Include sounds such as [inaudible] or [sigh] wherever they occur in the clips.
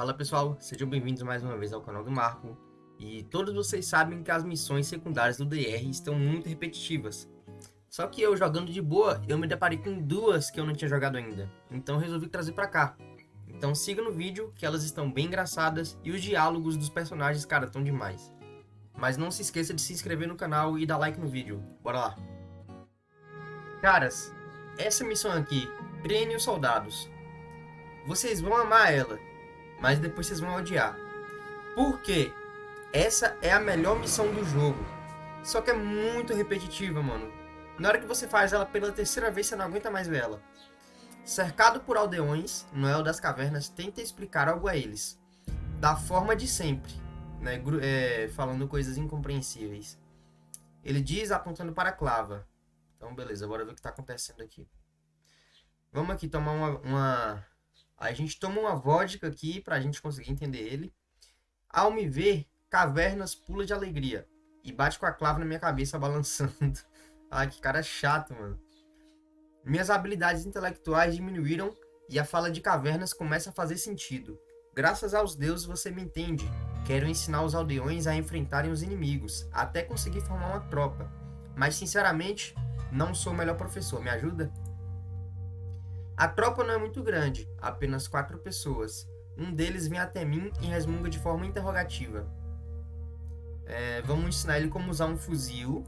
Fala pessoal, sejam bem-vindos mais uma vez ao canal do Marco. E todos vocês sabem que as missões secundárias do DR estão muito repetitivas. Só que eu jogando de boa, eu me deparei com duas que eu não tinha jogado ainda. Então resolvi trazer pra cá. Então siga no vídeo, que elas estão bem engraçadas e os diálogos dos personagens, cara, estão demais. Mas não se esqueça de se inscrever no canal e dar like no vídeo. Bora lá. Caras, essa missão aqui, os soldados. Vocês vão amar ela, mas depois vocês vão odiar. Por quê? Essa é a melhor missão do jogo. Só que é muito repetitiva, mano. Na hora que você faz ela pela terceira vez, você não aguenta mais ver ela. Cercado por aldeões, Noel das Cavernas tenta explicar algo a eles. Da forma de sempre, né? É, falando coisas incompreensíveis. Ele diz apontando para a clava. Então, beleza, bora ver o que está acontecendo aqui. Vamos aqui tomar uma, uma... A gente toma uma vodka aqui para a gente conseguir entender ele. Ao me ver, Cavernas pula de alegria e bate com a clava na minha cabeça balançando. [laughs] Ai, que cara chato, mano. Minhas habilidades intelectuais diminuíram e a fala de Cavernas começa a fazer sentido. Graças aos deuses você me entende. Quero ensinar os aldeões a enfrentarem os inimigos, até conseguir formar uma tropa. Mas sinceramente, não sou o melhor professor, me ajuda? A tropa não é muito grande, apenas quatro pessoas. Um deles vem até mim e resmunga de forma interrogativa. É, vamos ensinar ele como usar um fuzil.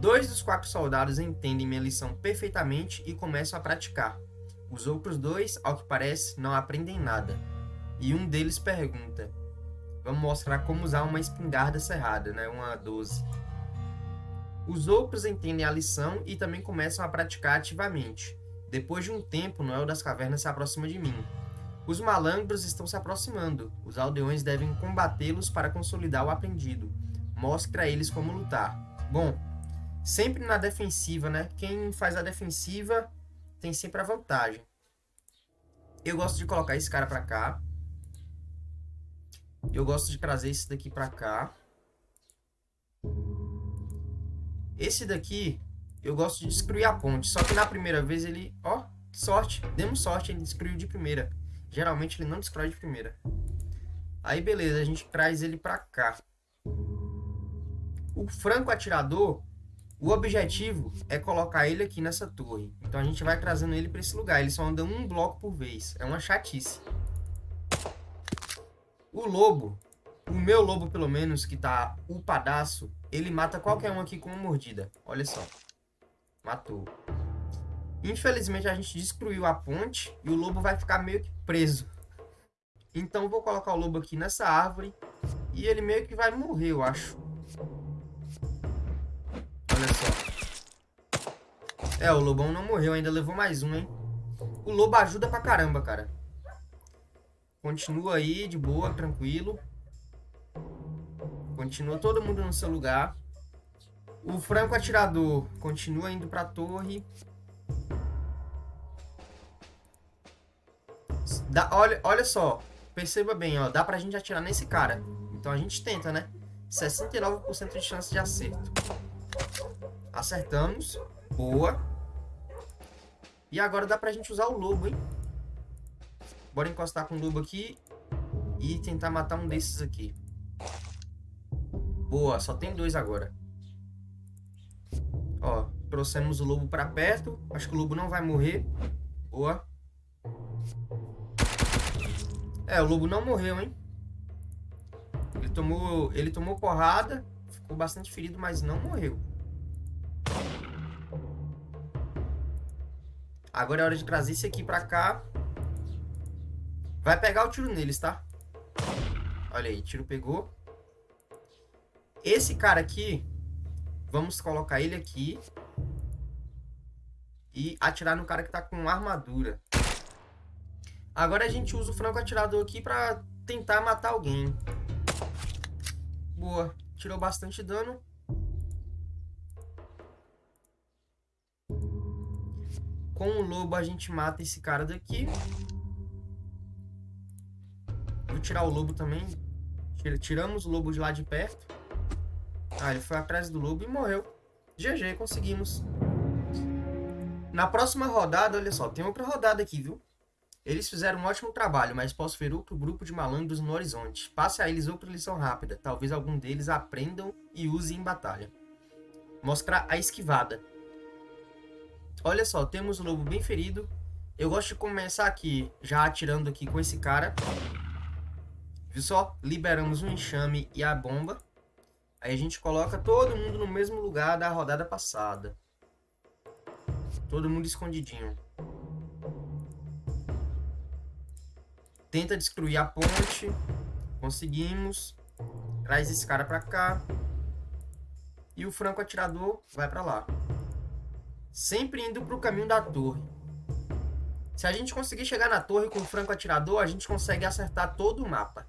Dois dos quatro soldados entendem minha lição perfeitamente e começam a praticar. Os outros dois, ao que parece, não aprendem nada. E um deles pergunta: Vamos mostrar como usar uma espingarda cerrada, né? Uma 12. Os outros entendem a lição e também começam a praticar ativamente. Depois de um tempo, Noel das Cavernas se aproxima de mim. Os malangros estão se aproximando. Os aldeões devem combatê-los para consolidar o aprendido. Mostre a eles como lutar. Bom, sempre na defensiva, né? Quem faz a defensiva tem sempre a vantagem. Eu gosto de colocar esse cara pra cá. Eu gosto de trazer esse daqui pra cá. Esse daqui, eu gosto de destruir a ponte. Só que na primeira vez ele... Ó, sorte. Demos sorte, ele destruiu de primeira. Geralmente ele não destrói de primeira. Aí beleza, a gente traz ele pra cá. O franco atirador, o objetivo é colocar ele aqui nessa torre. Então a gente vai trazendo ele pra esse lugar. Ele só anda um bloco por vez. É uma chatice. O lobo, o meu lobo pelo menos, que tá upadaço, ele mata qualquer um aqui com uma mordida. Olha só. Matou. Infelizmente a gente destruiu a ponte e o lobo vai ficar meio que preso. Então vou colocar o lobo aqui nessa árvore e ele meio que vai morrer, eu acho. Olha só. É, o lobão não morreu, ainda levou mais um, hein? O lobo ajuda pra caramba, cara. Continua aí, de boa, tranquilo. Continua todo mundo no seu lugar. O franco atirador continua indo pra torre. Dá, olha, olha só. Perceba bem, ó. Dá pra gente atirar nesse cara. Então a gente tenta, né? 69% de chance de acerto. Acertamos. Boa. E agora dá pra gente usar o lobo, hein? Bora encostar com o lobo aqui. E tentar matar um desses aqui. Boa, só tem dois agora. Ó, trouxemos o lobo pra perto. Acho que o lobo não vai morrer. Boa. É, o lobo não morreu, hein? Ele tomou, ele tomou porrada, ficou bastante ferido, mas não morreu. Agora é hora de trazer esse aqui pra cá. Vai pegar o tiro neles, tá? Olha aí, tiro pegou. Esse cara aqui, vamos colocar ele aqui. E atirar no cara que tá com armadura. Agora a gente usa o franco atirador aqui pra tentar matar alguém. Boa. Tirou bastante dano. Com o lobo a gente mata esse cara daqui. Vou tirar o lobo também. Tiramos o lobo de lá de perto. Ah, ele foi atrás do lobo e morreu. GG, conseguimos. Na próxima rodada, olha só, tem outra rodada aqui, viu? Eles fizeram um ótimo trabalho, mas posso ver outro grupo de malandros no horizonte. Passe a eles outra lição rápida. Talvez algum deles aprendam e use em batalha. Mostrar a esquivada. Olha só, temos o lobo bem ferido. Eu gosto de começar aqui, já atirando aqui com esse cara. Viu só? Liberamos o enxame e a bomba. Aí a gente coloca todo mundo no mesmo lugar da rodada passada. Todo mundo escondidinho. Tenta destruir a ponte. Conseguimos. Traz esse cara pra cá. E o franco atirador vai pra lá. Sempre indo pro caminho da torre. Se a gente conseguir chegar na torre com o franco atirador, a gente consegue acertar todo o mapa.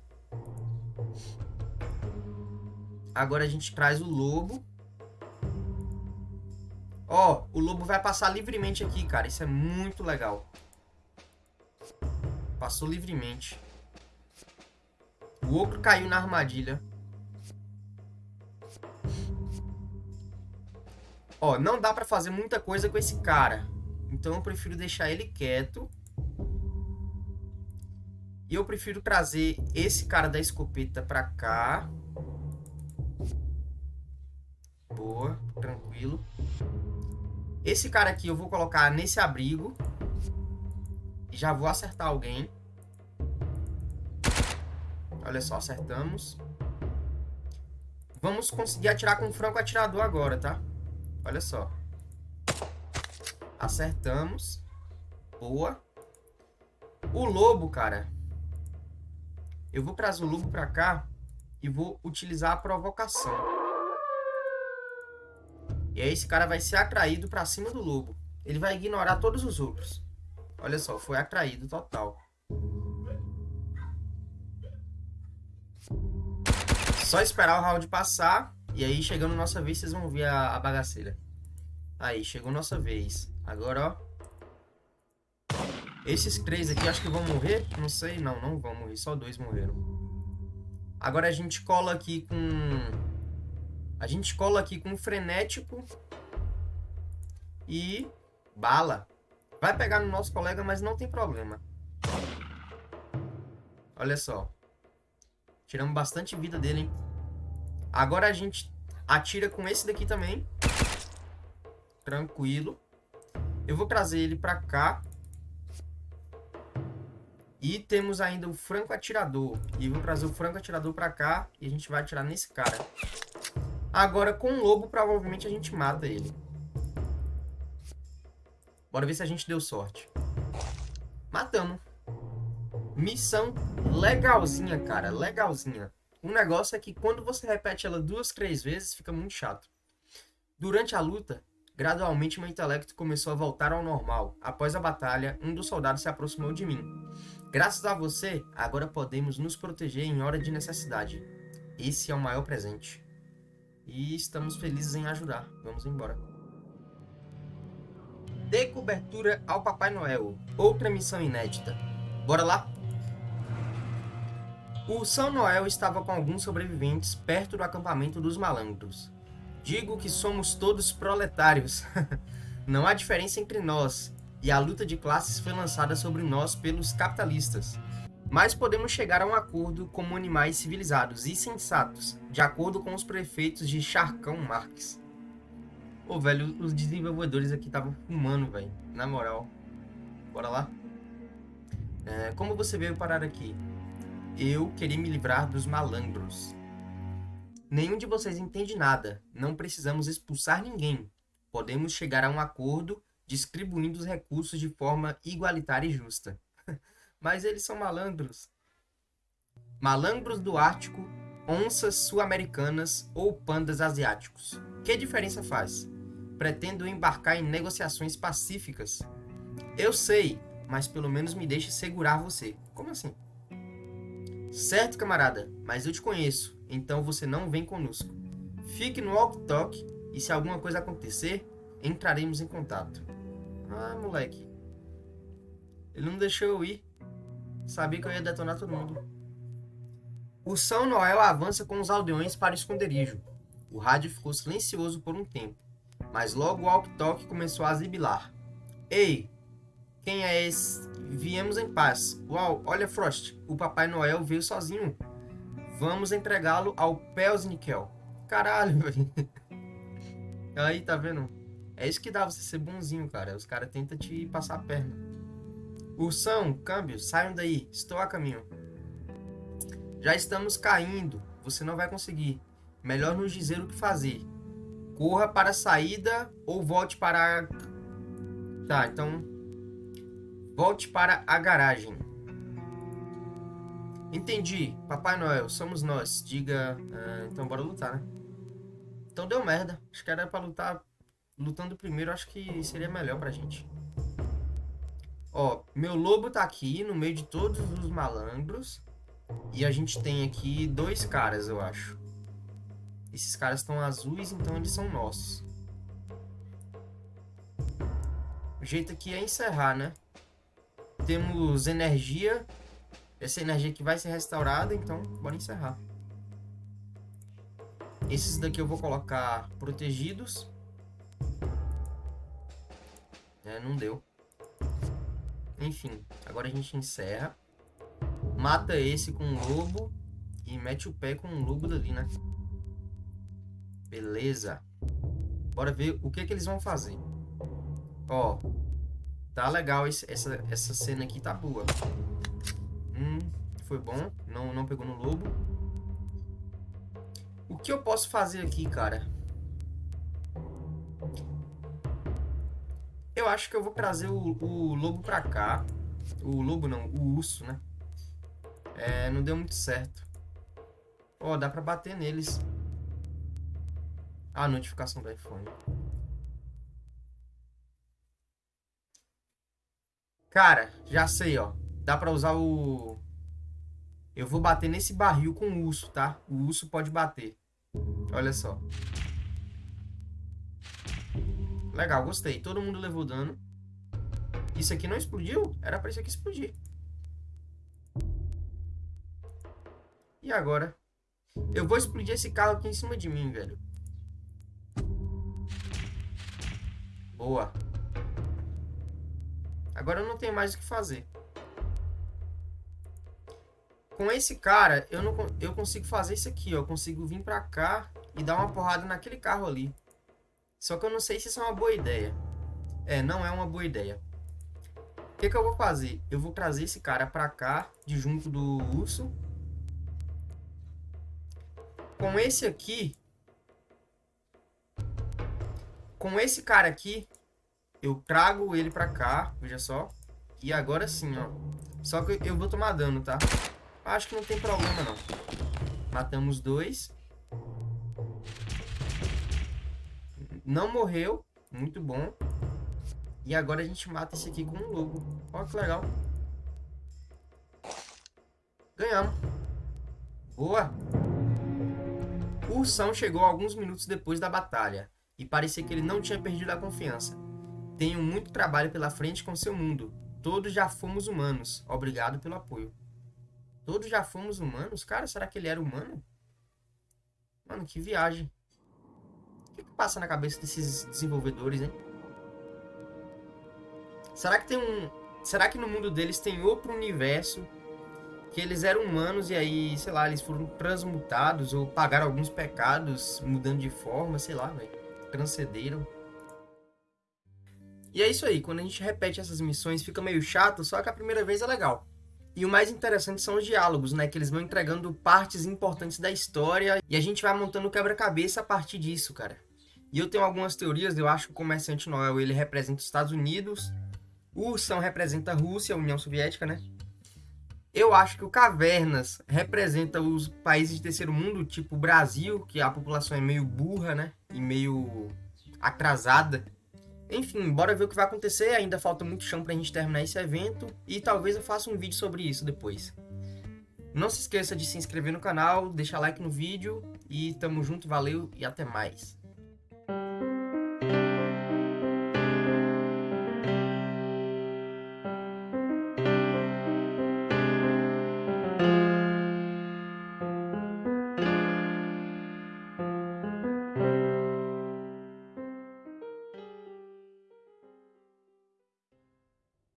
Agora a gente traz o lobo. Ó, o lobo vai passar livremente aqui, cara. Isso é muito legal. Passou livremente. O ogro caiu na armadilha. Ó, não dá pra fazer muita coisa com esse cara. Então eu prefiro deixar ele quieto. E eu prefiro trazer esse cara da escopeta pra cá. Boa, tranquilo. Esse cara aqui eu vou colocar nesse abrigo. Já vou acertar alguém. Olha só, acertamos. Vamos conseguir atirar com o franco atirador agora, tá? Olha só. Acertamos. Boa. O lobo, cara. Eu vou trazer o lobo pra cá e vou utilizar a provocação. E aí esse cara vai ser atraído pra cima do lobo. Ele vai ignorar todos os outros. Olha só, foi atraído total. Só esperar o round passar. E aí, chegando nossa vez, vocês vão ver a, a bagaceira. Aí, chegou nossa vez. Agora, ó. Esses três aqui acho que vão morrer. Não sei, não, não vão morrer. Só dois morreram. Agora a gente cola aqui com a gente cola aqui com frenético e bala. Vai pegar no nosso colega, mas não tem problema. Olha só. Tiramos bastante vida dele, hein? Agora a gente atira com esse daqui também. Tranquilo. Eu vou trazer ele pra cá. E temos ainda o franco atirador. E vou trazer o franco atirador pra cá. E a gente vai atirar nesse cara. Agora, com o lobo, provavelmente a gente mata ele. Bora ver se a gente deu sorte. Matamos. Missão legalzinha, cara. Legalzinha. O negócio é que quando você repete ela duas, três vezes, fica muito chato. Durante a luta, gradualmente meu intelecto começou a voltar ao normal. Após a batalha, um dos soldados se aproximou de mim. Graças a você, agora podemos nos proteger em hora de necessidade. Esse é o maior presente. E estamos felizes em ajudar. Vamos embora. Dê cobertura ao Papai Noel. Outra missão inédita. Bora lá? O São Noel estava com alguns sobreviventes perto do acampamento dos malandros. Digo que somos todos proletários. [laughs] Não há diferença entre nós, e a luta de classes foi lançada sobre nós pelos capitalistas. Mas podemos chegar a um acordo como animais civilizados e sensatos, de acordo com os prefeitos de Charcão Marx. Pô, velho, os desenvolvedores aqui estavam fumando, velho. Na moral. Bora lá? É, como você veio parar aqui? Eu queria me livrar dos malandros. Nenhum de vocês entende nada. Não precisamos expulsar ninguém. Podemos chegar a um acordo distribuindo os recursos de forma igualitária e justa. Mas eles são malandros. Malandros do Ártico, onças sul-americanas ou pandas asiáticos. Que diferença faz? Pretendo embarcar em negociações pacíficas. Eu sei, mas pelo menos me deixe segurar você. Como assim? Certo, camarada, mas eu te conheço, então você não vem conosco. Fique no walk-talk e se alguma coisa acontecer, entraremos em contato. Ah, moleque. Ele não deixou eu ir. Sabia que eu ia detonar todo mundo. O São Noel avança com os aldeões para o esconderijo. O rádio ficou silencioso por um tempo, mas logo o walkie-talkie começou a zibilar. Ei, Quem é esse? Viemos em paz. Uau, olha Frost, o Papai Noel veio sozinho. Vamos entregá-lo ao Pelsnickel. Caralho, [laughs] velho. Aí, tá vendo? É isso que dá você ser bonzinho, cara. Os caras tentam te passar a perna. Ursão, câmbio, saiam daí. Estou a caminho. Já estamos caindo. Você não vai conseguir. Melhor nos dizer o que fazer. Corra para a saída ou volte para a... Tá, então... Volte para a garagem. Entendi. Papai Noel, somos nós. Diga... Uh, então bora lutar, né? Então deu merda. Acho que era pra lutar... Lutando primeiro, acho que seria melhor pra gente. Ó, meu lobo tá aqui no meio de todos os malandros. E a gente tem aqui dois caras, eu acho. Esses caras estão azuis, então eles são nossos. O jeito aqui é encerrar, né? Temos energia. Essa energia aqui vai ser restaurada, então bora encerrar. Esses daqui eu vou colocar protegidos. É, não deu. Enfim, agora a gente encerra. Mata esse com um lobo. E mete o pé com um lobo dali, né? Beleza. Bora ver o que, que eles vão fazer. Ó. Tá legal esse, essa, essa cena aqui, tá boa. Hum, foi bom. Não, não pegou no lobo. O que eu posso fazer aqui, cara? Eu acho que eu vou trazer o, o lobo pra cá. O lobo não, o urso, né? É, não deu muito certo. Ó, oh, dá pra bater neles. A notificação do iPhone. Cara, já sei, ó. Dá pra usar o... Eu vou bater nesse barril com o urso, tá? O urso pode bater. Olha só. Legal, gostei. Todo mundo levou dano. Isso aqui não explodiu? Era pra isso aqui explodir. E agora? Eu vou explodir esse carro aqui em cima de mim, velho. Boa. Agora eu não tenho mais o que fazer. Com esse cara, eu, não, eu consigo fazer isso aqui, ó. Eu consigo vir pra cá e dar uma porrada naquele carro ali. Só que eu não sei se isso é uma boa ideia. É, não é uma boa ideia. O que, que eu vou fazer? Eu vou trazer esse cara pra cá, de junto do urso. Com esse aqui, com esse cara aqui, eu trago ele pra cá, veja só. E agora sim, ó. Só que eu vou tomar dano, tá? Acho que não tem problema, não. Matamos dois. Não morreu. Muito bom. E agora a gente mata esse aqui com um lobo. Olha que legal. Ganhamos. Boa. O ursão chegou alguns minutos depois da batalha e parecia que ele não tinha perdido a confiança. Tenho muito trabalho pela frente com seu mundo. Todos já fomos humanos. Obrigado pelo apoio. Todos já fomos humanos? Cara, será que ele era humano? Mano, que viagem. Que, que passa na cabeça desses desenvolvedores, hein? Será que tem um... Será que no mundo deles tem outro universo que eles eram humanos e aí, sei lá, eles foram transmutados ou pagaram alguns pecados mudando de forma, sei lá, velho transcederam. E é isso aí, quando a gente repete essas missões fica meio chato, só que a primeira vez é legal. E o mais interessante são os diálogos, né? Que eles vão entregando partes importantes da história e a gente vai montando quebra-cabeça a partir disso, cara. E eu tenho algumas teorias, eu acho que o Comerciante Noel ele representa os Estados Unidos, o Ursão representa a Rússia, a União Soviética, né? Eu acho que o Cavernas representa os países de terceiro mundo, tipo o Brasil, que a população é meio burra, né? E meio atrasada. Enfim, bora ver o que vai acontecer. Ainda falta muito chão pra gente terminar esse evento. E talvez eu faça um vídeo sobre isso depois. Não se esqueça de se inscrever no canal, deixar like no vídeo. E tamo junto, valeu e até mais.